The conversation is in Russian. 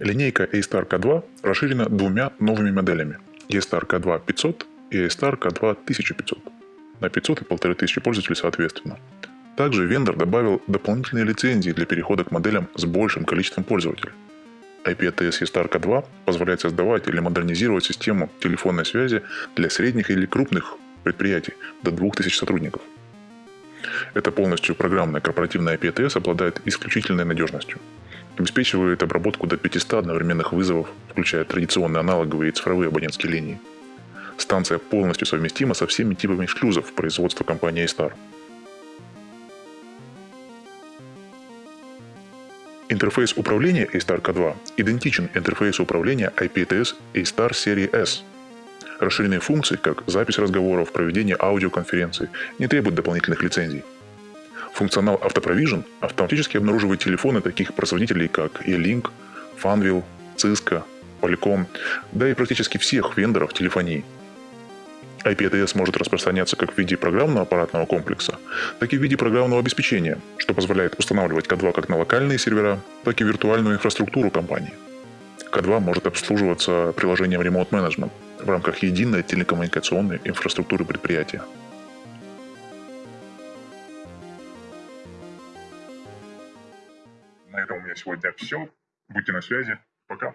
Линейка A-Star K2 расширена двумя новыми моделями A-Star K2 500 и A-Star K2 1500 на 500 и 1500 пользователей соответственно. Также вендор добавил дополнительные лицензии для перехода к моделям с большим количеством пользователей. IP-ATS E-Star K2 позволяет создавать или модернизировать систему телефонной связи для средних или крупных предприятий до 2000 сотрудников. Это полностью программная корпоративная IP-ATS обладает исключительной надежностью. Обеспечивает обработку до 500 одновременных вызовов, включая традиционные аналоговые и цифровые абонентские линии. Станция полностью совместима со всеми типами шлюзов производства компании A-Star. Интерфейс управления A-Star K2 идентичен интерфейсу управления IPTS A-Star серии S. Расширенные функции, как запись разговоров, проведение аудиоконференций, не требуют дополнительных лицензий. Функционал Автопровижен автоматически обнаруживает телефоны таких производителей, как E-Link, Funwheel, Cisco, Polycom, да и практически всех вендоров телефонии. IP-ATS может распространяться как в виде программного аппаратного комплекса, так и в виде программного обеспечения, что позволяет устанавливать К2 как на локальные сервера, так и виртуальную инфраструктуру компании. К2 может обслуживаться приложением Remote Management в рамках единой телекоммуникационной инфраструктуры предприятия. На этом у меня сегодня все. Будьте на связи. Пока.